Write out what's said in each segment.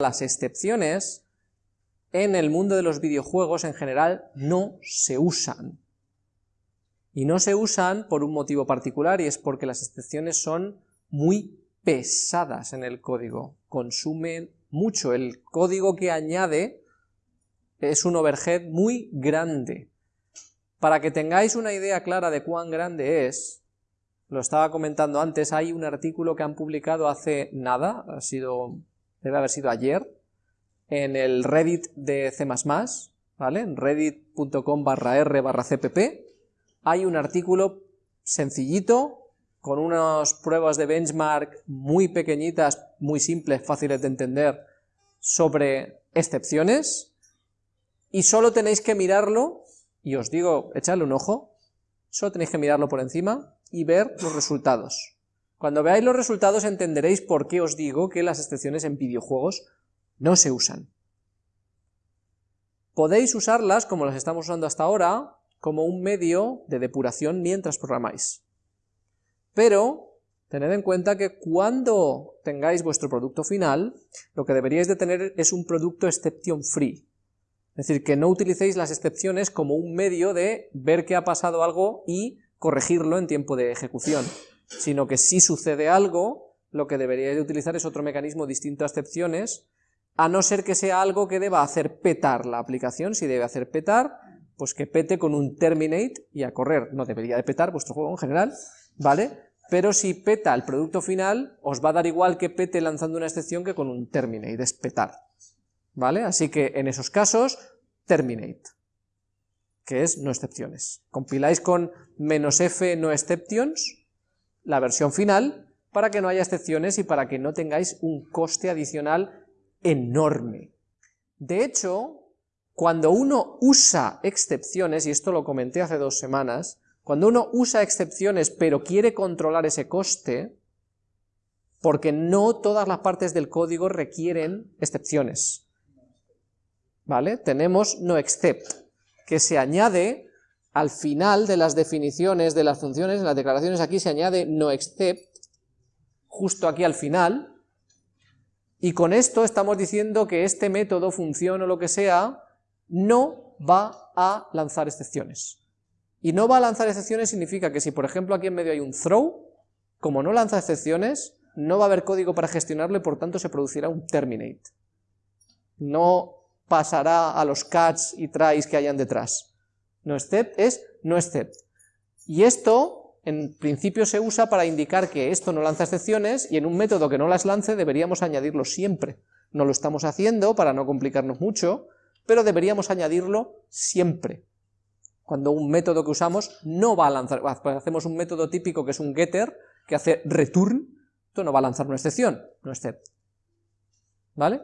las excepciones en el mundo de los videojuegos en general no se usan. Y no se usan por un motivo particular y es porque las excepciones son muy pesadas en el código, consumen mucho. El código que añade es un overhead muy grande. Para que tengáis una idea clara de cuán grande es, lo estaba comentando antes, hay un artículo que han publicado hace nada, ha sido, debe haber sido ayer, en el Reddit de C++, ¿vale? En reddit.com barra r barra cpp, hay un artículo sencillito, con unas pruebas de benchmark muy pequeñitas, muy simples, fáciles de entender, sobre excepciones, y solo tenéis que mirarlo, y os digo, echadle un ojo, solo tenéis que mirarlo por encima y ver los resultados. Cuando veáis los resultados entenderéis por qué os digo que las excepciones en videojuegos no se usan. Podéis usarlas, como las estamos usando hasta ahora, como un medio de depuración mientras programáis. Pero tened en cuenta que cuando tengáis vuestro producto final, lo que deberíais de tener es un producto exception free. Es decir, que no utilicéis las excepciones como un medio de ver que ha pasado algo y corregirlo en tiempo de ejecución, sino que si sucede algo, lo que deberíais de utilizar es otro mecanismo distinto a excepciones, a no ser que sea algo que deba hacer petar la aplicación, si debe hacer petar, pues que pete con un terminate y a correr, no debería de petar vuestro juego en general, ¿vale? Pero si peta el producto final, os va a dar igual que pete lanzando una excepción que con un terminate, es petar, ¿vale? Así que en esos casos, terminate, que es no excepciones. Compiláis con "-f no exceptions", la versión final, para que no haya excepciones y para que no tengáis un coste adicional enorme. De hecho, cuando uno usa excepciones, y esto lo comenté hace dos semanas, cuando uno usa excepciones pero quiere controlar ese coste, porque no todas las partes del código requieren excepciones. ¿Vale? Tenemos no except, que se añade al final de las definiciones de las funciones, en las declaraciones aquí se añade no except, justo aquí al final, y con esto estamos diciendo que este método, función o lo que sea, no va a lanzar excepciones. Y no va a lanzar excepciones significa que si por ejemplo aquí en medio hay un throw, como no lanza excepciones, no va a haber código para gestionarlo y por tanto se producirá un terminate. No pasará a los catch y tries que hayan detrás. No except es no except. Y esto en principio se usa para indicar que esto no lanza excepciones y en un método que no las lance deberíamos añadirlo siempre. No lo estamos haciendo para no complicarnos mucho, pero deberíamos añadirlo siempre. Cuando un método que usamos no va a lanzar, pues hacemos un método típico que es un getter, que hace return, esto no va a lanzar una excepción, no except. ¿Vale?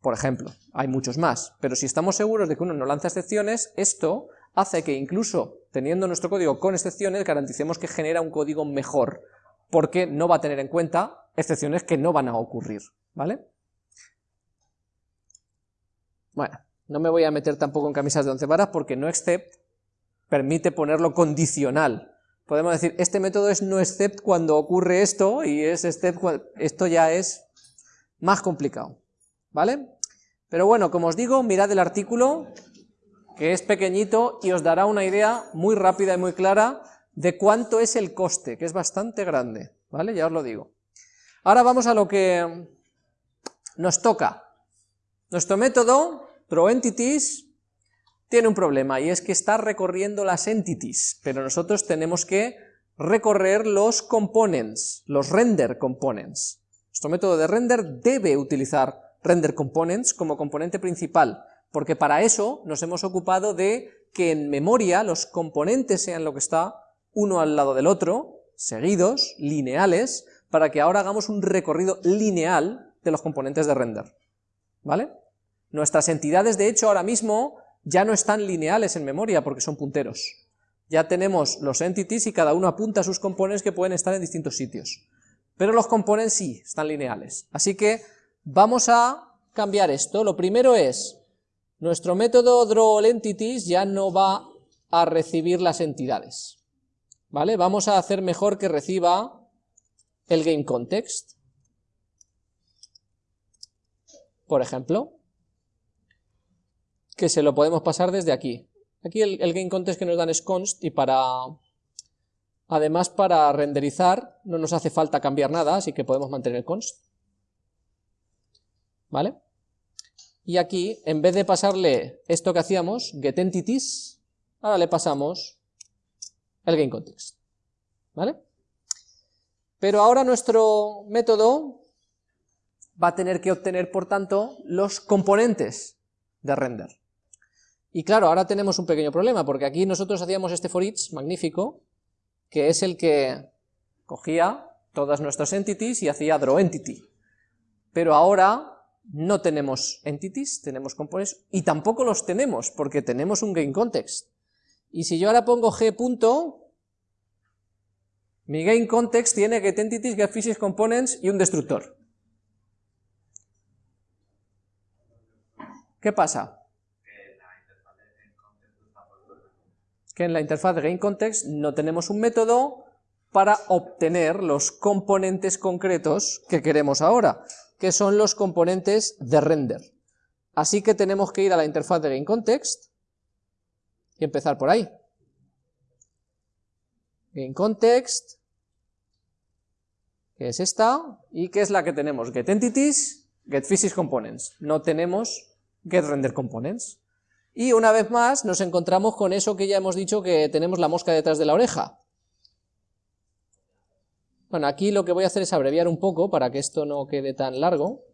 Por ejemplo, hay muchos más, pero si estamos seguros de que uno no lanza excepciones, esto hace que incluso teniendo nuestro código con excepciones, garanticemos que genera un código mejor, porque no va a tener en cuenta excepciones que no van a ocurrir, ¿vale? Bueno, no me voy a meter tampoco en camisas de once varas porque no except permite ponerlo condicional. Podemos decir, este método es no except cuando ocurre esto y es except cuando... Esto ya es más complicado, ¿vale? Pero bueno, como os digo, mirad el artículo, que es pequeñito y os dará una idea muy rápida y muy clara de cuánto es el coste, que es bastante grande, ¿vale? Ya os lo digo. Ahora vamos a lo que nos toca. Nuestro método, throWentities, tiene un problema, y es que está recorriendo las entities, pero nosotros tenemos que recorrer los components, los render components. Nuestro método de render debe utilizar render components como componente principal, porque para eso nos hemos ocupado de que en memoria los componentes sean lo que está uno al lado del otro, seguidos, lineales, para que ahora hagamos un recorrido lineal de los componentes de render, ¿vale? Nuestras entidades, de hecho, ahora mismo ya no están lineales en memoria porque son punteros. Ya tenemos los entities y cada uno apunta a sus componentes que pueden estar en distintos sitios. Pero los componentes sí, están lineales. Así que vamos a cambiar esto. Lo primero es nuestro método drawAllEntities ya no va a recibir las entidades, ¿vale? Vamos a hacer mejor que reciba el GameContext. por ejemplo, que se lo podemos pasar desde aquí. Aquí el, el gameContext que nos dan es const y para... Además para renderizar no nos hace falta cambiar nada, así que podemos mantener const. ¿Vale? Y aquí, en vez de pasarle esto que hacíamos, getEntities, ahora le pasamos el gameContext. ¿Vale? Pero ahora nuestro método va a tener que obtener, por tanto, los componentes de render. Y claro, ahora tenemos un pequeño problema, porque aquí nosotros hacíamos este for each magnífico, que es el que cogía todas nuestras entities y hacía draw entity. Pero ahora no tenemos entities, tenemos components, y tampoco los tenemos, porque tenemos un gameContext. Y si yo ahora pongo g punto, mi gameContext tiene getEntities, getPhysicsComponents y un destructor. ¿Qué pasa? Que en la interfaz de gameContext no tenemos un método para obtener los componentes concretos que queremos ahora que son los componentes de render. Así que tenemos que ir a la interfaz de GameContext y empezar por ahí. GameContext, que es esta, y que es la que tenemos, GetEntities, GetPhysicsComponents. No tenemos GetRenderComponents. Y una vez más nos encontramos con eso que ya hemos dicho que tenemos la mosca detrás de la oreja. Bueno, aquí lo que voy a hacer es abreviar un poco para que esto no quede tan largo.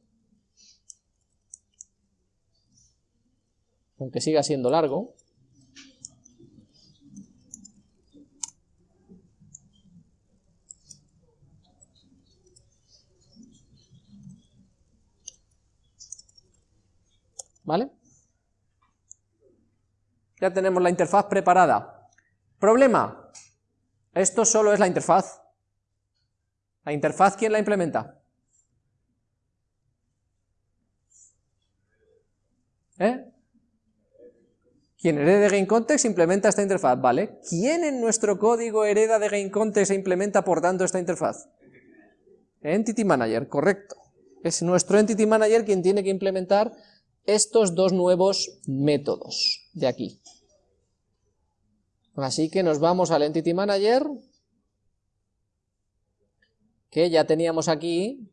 Aunque siga siendo largo. ¿Vale? Ya tenemos la interfaz preparada. Problema, esto solo es la interfaz. ¿La interfaz quién la implementa? ¿Eh? Quien herede de GameContext implementa esta interfaz, ¿vale? ¿Quién en nuestro código hereda de GameContext e implementa por tanto esta interfaz? Entity Manager, correcto. Es nuestro Entity Manager quien tiene que implementar estos dos nuevos métodos de aquí. Así que nos vamos al Entity Manager, que ya teníamos aquí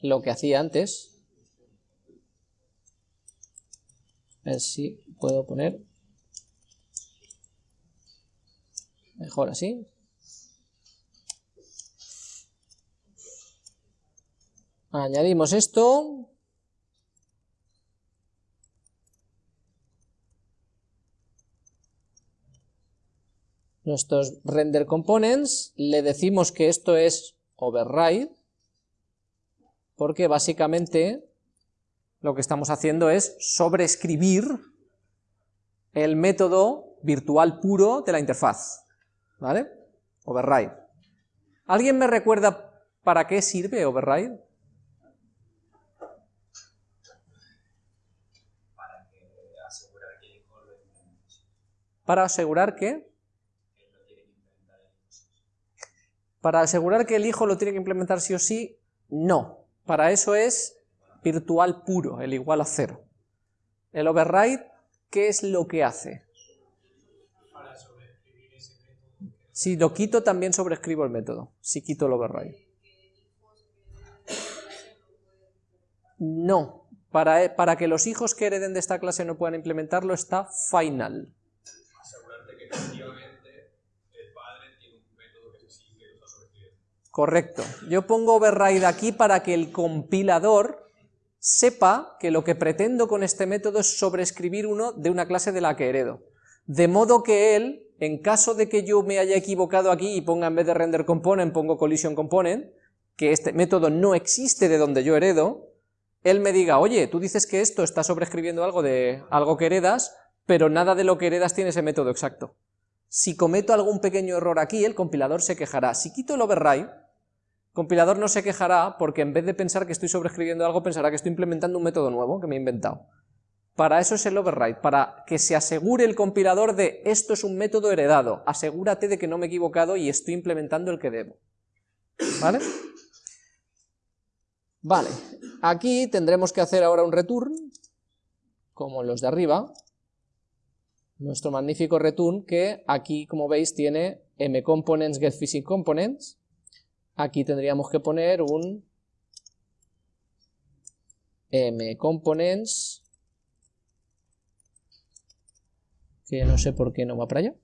lo que hacía antes. A ver si puedo poner mejor así. Añadimos esto. Nuestros render components, le decimos que esto es override, porque básicamente lo que estamos haciendo es sobreescribir el método virtual puro de la interfaz, ¿vale? Override. ¿Alguien me recuerda para qué sirve override? Para asegurar que Para asegurar que el hijo lo tiene que implementar sí o sí, no. Para eso es virtual puro, el igual a cero. El override, ¿qué es lo que hace? Si lo quito, también sobreescribo el método, si quito el override. No, para, para que los hijos que hereden de esta clase no puedan implementarlo está final. Correcto. Yo pongo override aquí para que el compilador sepa que lo que pretendo con este método es sobreescribir uno de una clase de la que heredo. De modo que él, en caso de que yo me haya equivocado aquí y ponga en vez de render component, pongo collision component, que este método no existe de donde yo heredo, él me diga, oye, tú dices que esto está sobreescribiendo algo de algo que heredas, pero nada de lo que heredas tiene ese método exacto. Si cometo algún pequeño error aquí, el compilador se quejará. Si quito el override, compilador no se quejará porque en vez de pensar que estoy sobreescribiendo algo, pensará que estoy implementando un método nuevo que me he inventado. Para eso es el override, para que se asegure el compilador de esto es un método heredado, asegúrate de que no me he equivocado y estoy implementando el que debo. ¿Vale? Vale, aquí tendremos que hacer ahora un return, como los de arriba, nuestro magnífico return que aquí, como veis, tiene mComponents getPhysicComponents. Aquí tendríamos que poner un mComponents, que no sé por qué no va para allá,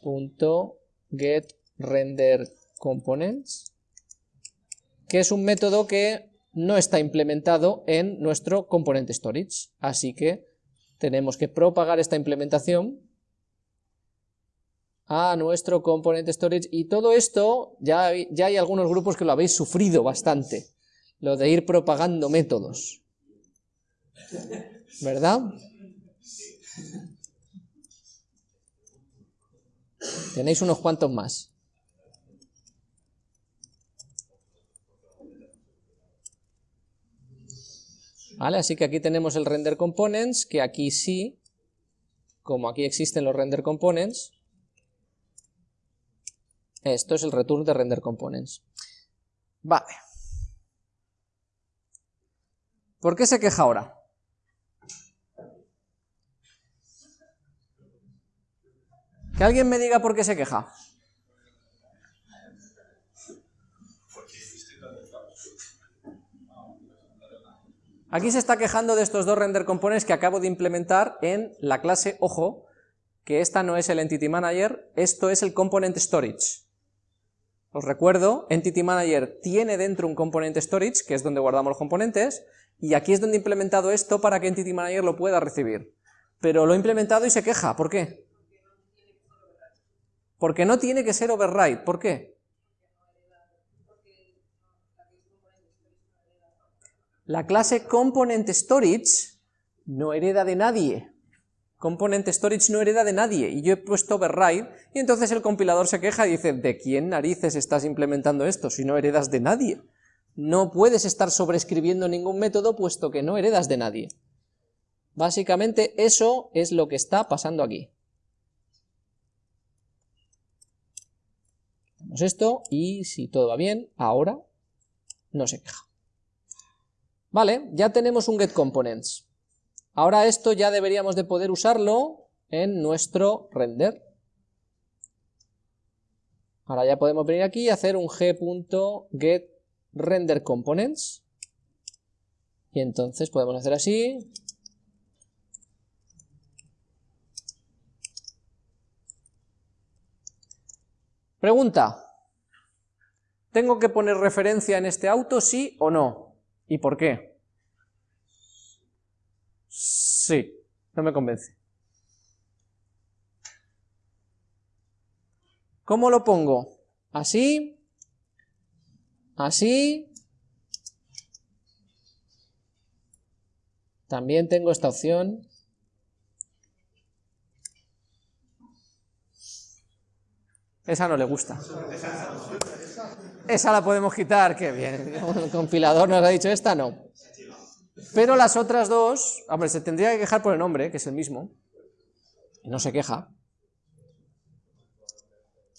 punto get render components, que es un método que no está implementado en nuestro component storage, así que tenemos que propagar esta implementación a nuestro component storage y todo esto ya, ya hay algunos grupos que lo habéis sufrido bastante, lo de ir propagando métodos, ¿verdad? Tenéis unos cuantos más. ¿Vale? Así que aquí tenemos el render components, que aquí sí, como aquí existen los render components, esto es el return de render components. Vale. ¿Por qué se queja ahora? Que alguien me diga por qué se queja. Aquí se está quejando de estos dos render components que acabo de implementar en la clase, ojo, que esta no es el Entity Manager, esto es el Component Storage. Os recuerdo, Entity Manager tiene dentro un Component Storage, que es donde guardamos los componentes, y aquí es donde he implementado esto para que Entity Manager lo pueda recibir. Pero lo he implementado y se queja, ¿por qué? Porque no tiene que ser override, ¿por qué? La clase Component Storage no hereda de nadie. Component Storage no hereda de nadie, y yo he puesto override, y entonces el compilador se queja y dice, ¿de quién narices estás implementando esto si no heredas de nadie? No puedes estar sobreescribiendo ningún método puesto que no heredas de nadie. Básicamente eso es lo que está pasando aquí. Hacemos esto, y si todo va bien, ahora no se queja. Vale, ya tenemos un getComponents. Ahora esto ya deberíamos de poder usarlo en nuestro render. Ahora ya podemos venir aquí y hacer un g.getRenderComponents. Y entonces podemos hacer así. Pregunta. ¿Tengo que poner referencia en este auto, sí o no? ¿Y por qué? Sí, no me convence. ¿Cómo lo pongo? ¿Así? ¿Así? También tengo esta opción. Esa no le gusta. Esa la podemos quitar, qué bien. El compilador nos ha dicho esta, no. Pero las otras dos, hombre, se tendría que quejar por el nombre, que es el mismo. Y no se queja.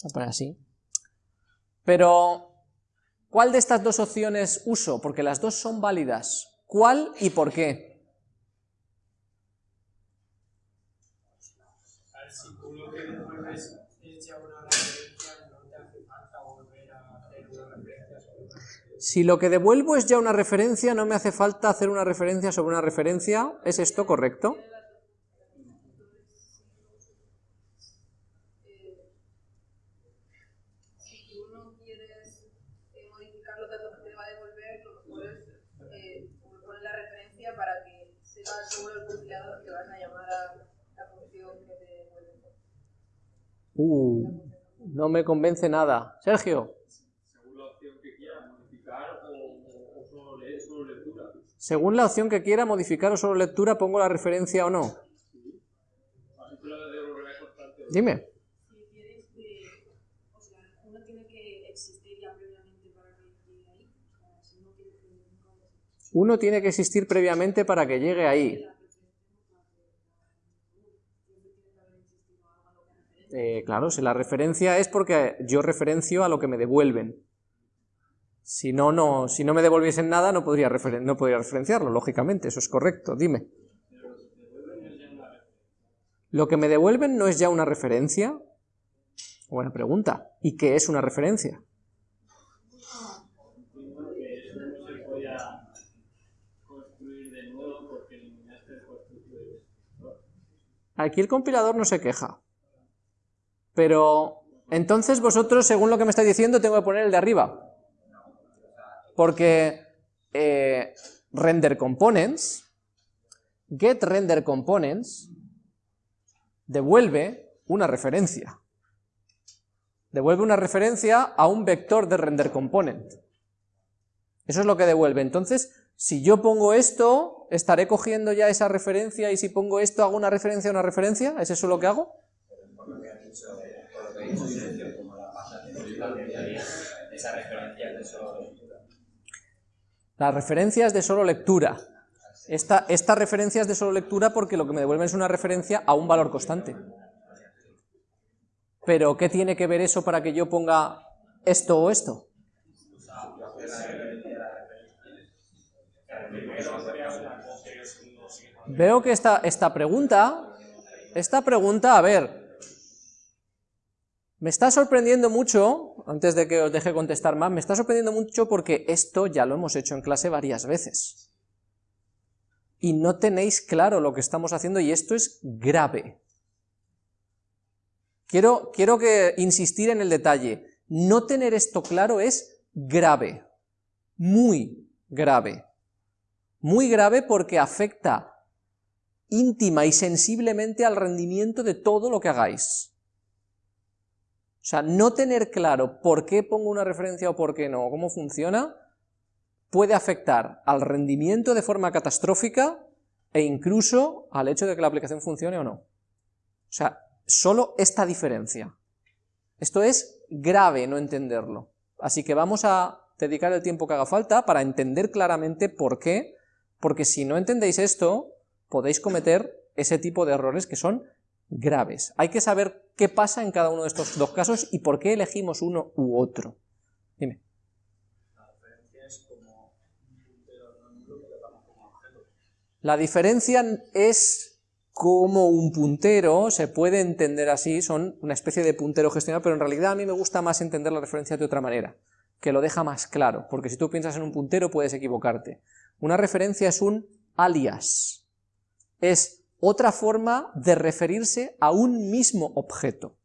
Voy a poner así. Pero, ¿cuál de estas dos opciones uso? Porque las dos son válidas. ¿Cuál y por qué? Si lo que devuelvo es ya una referencia, no me hace falta hacer una referencia sobre una referencia, ¿es esto correcto? Uh, no me convence nada. Sergio. Según la opción que quiera modificar o solo lectura, pongo la referencia o no. Dime. Uno tiene que existir previamente para que llegue ahí. Eh, claro, si la referencia es porque yo referencio a lo que me devuelven. Si no, no, si no me devolviesen nada no podría, no podría referenciarlo, lógicamente, eso es correcto, dime. ¿Lo que me devuelven no es ya una referencia? Buena pregunta. ¿Y qué es una referencia? Aquí el compilador no se queja. Pero entonces vosotros, según lo que me estáis diciendo, tengo que poner el de arriba. Porque eh, render components, get render components, devuelve una referencia. Devuelve una referencia a un vector de render component. Eso es lo que devuelve. Entonces, si yo pongo esto, estaré cogiendo ya esa referencia, y si pongo esto, hago una referencia a una referencia, ¿es eso lo que hago? Las referencias de solo lectura. Esta, esta referencia es de solo lectura porque lo que me devuelven es una referencia a un valor constante. Pero, ¿qué tiene que ver eso para que yo ponga esto o esto? Veo que esta, esta pregunta, esta pregunta, a ver, me está sorprendiendo mucho, antes de que os deje contestar más, me está sorprendiendo mucho porque esto ya lo hemos hecho en clase varias veces. Y no tenéis claro lo que estamos haciendo y esto es grave. Quiero, quiero que insistir en el detalle. No tener esto claro es grave, muy grave. Muy grave porque afecta íntima y sensiblemente al rendimiento de todo lo que hagáis. O sea, no tener claro por qué pongo una referencia o por qué no, o cómo funciona, puede afectar al rendimiento de forma catastrófica e incluso al hecho de que la aplicación funcione o no. O sea, solo esta diferencia. Esto es grave no entenderlo. Así que vamos a dedicar el tiempo que haga falta para entender claramente por qué, porque si no entendéis esto, podéis cometer ese tipo de errores que son graves. Hay que saber qué pasa en cada uno de estos dos casos y por qué elegimos uno u otro. Dime. La diferencia es como un puntero, se puede entender así, son una especie de puntero gestionado, pero en realidad a mí me gusta más entender la referencia de otra manera, que lo deja más claro, porque si tú piensas en un puntero puedes equivocarte. Una referencia es un alias, es otra forma de referirse a un mismo objeto.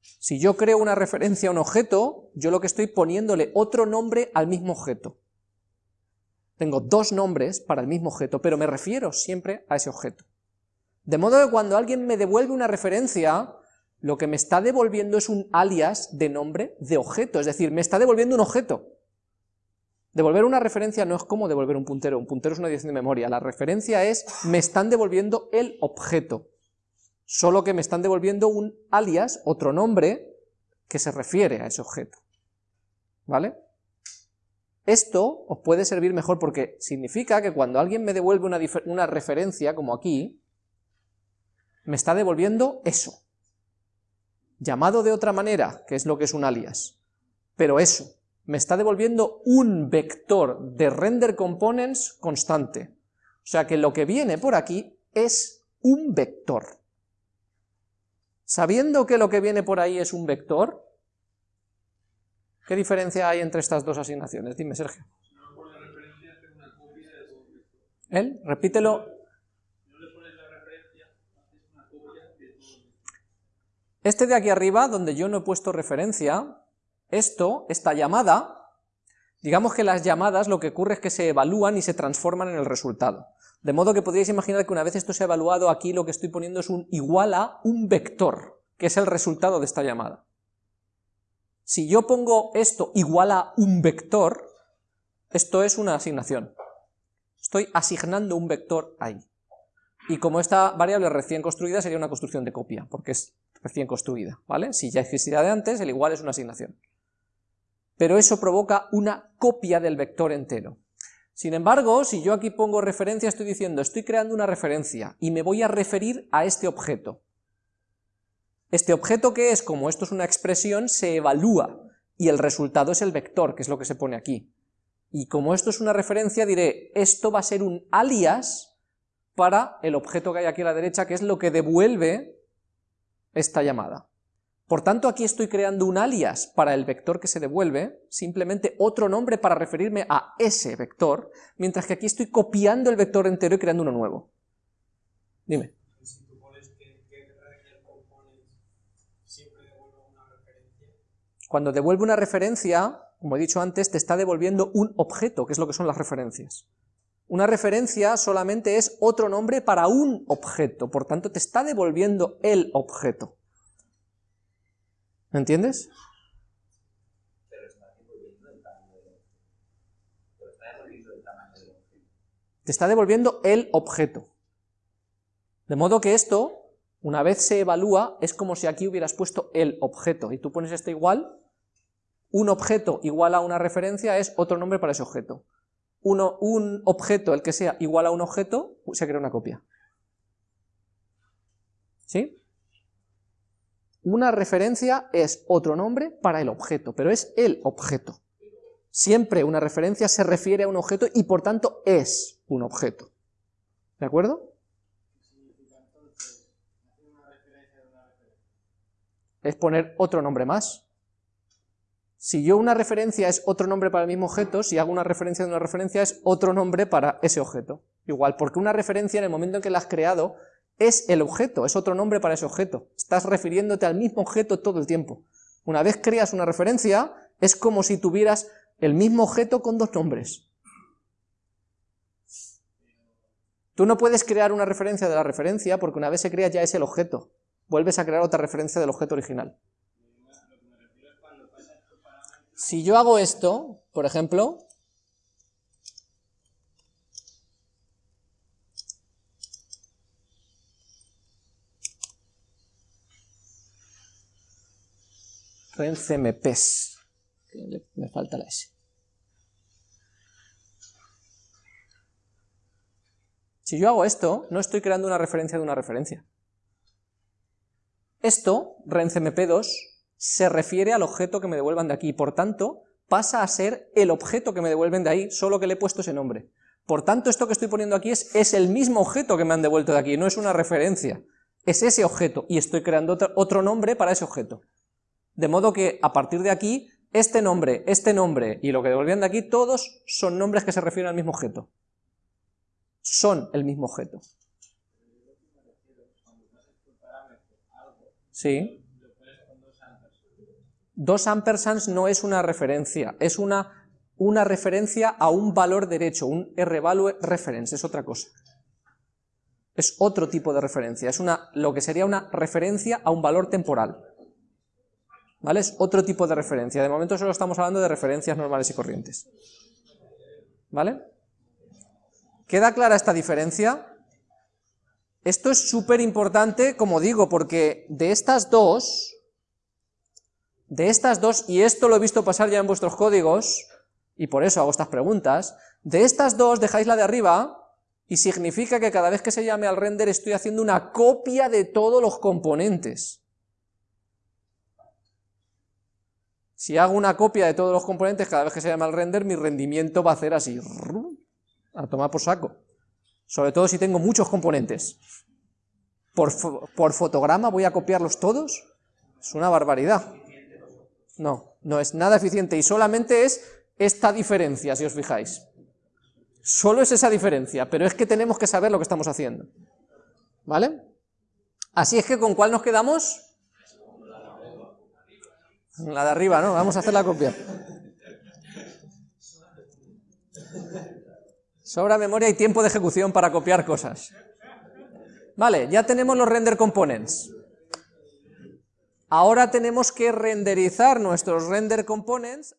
Si yo creo una referencia a un objeto, yo lo que estoy poniéndole otro nombre al mismo objeto. Tengo dos nombres para el mismo objeto, pero me refiero siempre a ese objeto. De modo que cuando alguien me devuelve una referencia, lo que me está devolviendo es un alias de nombre de objeto, es decir, me está devolviendo un objeto. Devolver una referencia no es como devolver un puntero, un puntero es una dirección de memoria, la referencia es, me están devolviendo el objeto, solo que me están devolviendo un alias, otro nombre, que se refiere a ese objeto. ¿Vale? Esto os puede servir mejor porque significa que cuando alguien me devuelve una, una referencia, como aquí, me está devolviendo eso, llamado de otra manera, que es lo que es un alias, pero eso, me está devolviendo un vector de render components constante. O sea que lo que viene por aquí es un vector. Sabiendo que lo que viene por ahí es un vector, ¿qué diferencia hay entre estas dos asignaciones? Dime, Sergio. ¿Él? Repítelo. Este de aquí arriba, donde yo no he puesto referencia, esto, esta llamada, digamos que las llamadas lo que ocurre es que se evalúan y se transforman en el resultado. De modo que podríais imaginar que una vez esto se ha evaluado, aquí lo que estoy poniendo es un igual a un vector, que es el resultado de esta llamada. Si yo pongo esto igual a un vector, esto es una asignación. Estoy asignando un vector ahí. Y como esta variable recién construida sería una construcción de copia, porque es recién construida, ¿vale? Si ya existía de antes, el igual es una asignación pero eso provoca una copia del vector entero. Sin embargo, si yo aquí pongo referencia, estoy diciendo, estoy creando una referencia y me voy a referir a este objeto. Este objeto que es, como esto es una expresión, se evalúa, y el resultado es el vector, que es lo que se pone aquí. Y como esto es una referencia, diré, esto va a ser un alias para el objeto que hay aquí a la derecha, que es lo que devuelve esta llamada. Por tanto, aquí estoy creando un alias para el vector que se devuelve, simplemente otro nombre para referirme a ese vector, mientras que aquí estoy copiando el vector entero y creando uno nuevo. Dime. Cuando devuelve una referencia, como he dicho antes, te está devolviendo un objeto, que es lo que son las referencias. Una referencia solamente es otro nombre para un objeto, por tanto te está devolviendo el objeto. ¿Me entiendes? Te está devolviendo el objeto. De modo que esto, una vez se evalúa, es como si aquí hubieras puesto el objeto, y tú pones este igual, un objeto igual a una referencia es otro nombre para ese objeto. Uno, un objeto, el que sea igual a un objeto, se crea una copia. ¿Sí? Una referencia es otro nombre para el objeto, pero es el objeto. Siempre una referencia se refiere a un objeto y por tanto es un objeto. ¿De acuerdo? Es poner otro nombre más. Si yo una referencia es otro nombre para el mismo objeto, si hago una referencia de una referencia es otro nombre para ese objeto. Igual, porque una referencia en el momento en que la has creado es el objeto, es otro nombre para ese objeto. Estás refiriéndote al mismo objeto todo el tiempo. Una vez creas una referencia, es como si tuvieras el mismo objeto con dos nombres. Tú no puedes crear una referencia de la referencia porque una vez se crea ya es el objeto. Vuelves a crear otra referencia del objeto original. Si yo hago esto, por ejemplo, rencmps, me falta la S. Si yo hago esto, no estoy creando una referencia de una referencia. Esto, rencmp2, se refiere al objeto que me devuelvan de aquí, por tanto, pasa a ser el objeto que me devuelven de ahí, solo que le he puesto ese nombre. Por tanto, esto que estoy poniendo aquí es, es el mismo objeto que me han devuelto de aquí, no es una referencia. Es ese objeto, y estoy creando otro nombre para ese objeto. De modo que, a partir de aquí, este nombre, este nombre y lo que devolvían de aquí, todos son nombres que se refieren al mismo objeto. Son el mismo objeto. Sí. Dos ampersands no es una referencia, es una, una referencia a un valor derecho, un R-value reference, es otra cosa. Es otro tipo de referencia, es una, lo que sería una referencia a un valor temporal. ¿Vale? Es otro tipo de referencia, de momento solo estamos hablando de referencias normales y corrientes. ¿Vale? ¿Queda clara esta diferencia? Esto es súper importante, como digo, porque de estas dos, de estas dos, y esto lo he visto pasar ya en vuestros códigos, y por eso hago estas preguntas, de estas dos dejáis la de arriba, y significa que cada vez que se llame al render estoy haciendo una copia de todos los componentes. Si hago una copia de todos los componentes cada vez que se llame al render, mi rendimiento va a hacer así, a tomar por saco. Sobre todo si tengo muchos componentes. Por fotograma voy a copiarlos todos, es una barbaridad. No, no es nada eficiente y solamente es esta diferencia, si os fijáis. Solo es esa diferencia, pero es que tenemos que saber lo que estamos haciendo. ¿Vale? Así es que, ¿con cuál nos quedamos? La de arriba, ¿no? Vamos a hacer la copia. Sobra memoria y tiempo de ejecución para copiar cosas. Vale, ya tenemos los render components. Ahora tenemos que renderizar nuestros render components